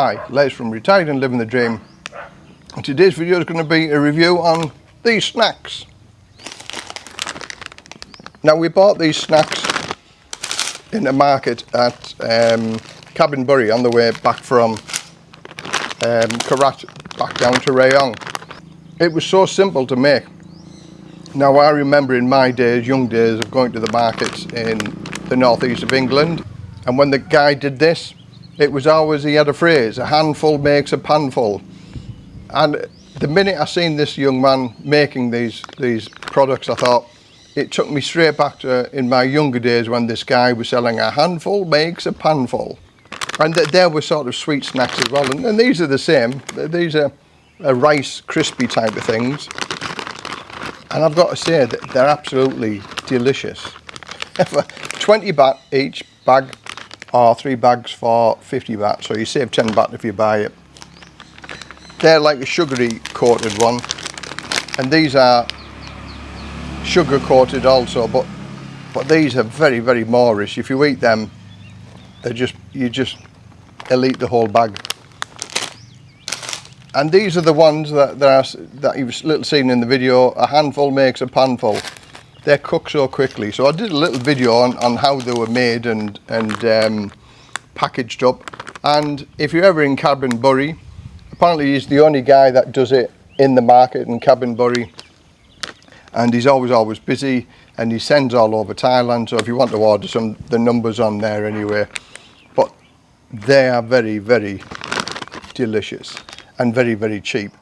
Hi, Les from Retired and Living the Dream. Today's video is going to be a review on these snacks. Now we bought these snacks in the market at um, Kabinburi on the way back from um, Korat back down to Rayong. It was so simple to make. Now I remember in my days, young days of going to the markets in the northeast of England and when the guy did this it was always he had a phrase a handful makes a panful. And the minute I seen this young man making these these products I thought it took me straight back to in my younger days when this guy was selling a handful makes a panful. And th there were sort of sweet snacks as well. And, and these are the same. These are, are rice crispy type of things. And I've got to say that they're absolutely delicious. 20 baht each bag or three bags for 50 baht so you save 10 baht if you buy it. They're like a sugary coated one and these are sugar coated also but but these are very very moorish. If you eat them they just you just elite the whole bag. And these are the ones that that, are, that you've little seen in the video. A handful makes a panful they cook so quickly. So I did a little video on, on how they were made and, and um, packaged up. And if you're ever in Kabinburi, apparently he's the only guy that does it in the market in Kabinburi. And he's always, always busy and he sends all over Thailand. So if you want to order some, the numbers on there anyway. But they are very, very delicious and very, very cheap.